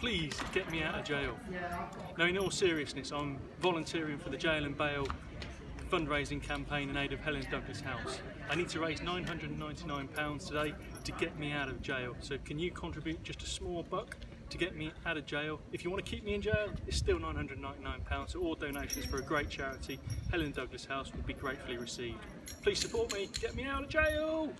please get me out of jail. Now in all seriousness, I'm volunteering for the Jail and Bail fundraising campaign in aid of Helen Douglas House. I need to raise £999 today to get me out of jail. So can you contribute just a small buck to get me out of jail? If you want to keep me in jail, it's still £999. So all donations for a great charity, Helen Douglas House, will be gratefully received. Please support me, get me out of jail!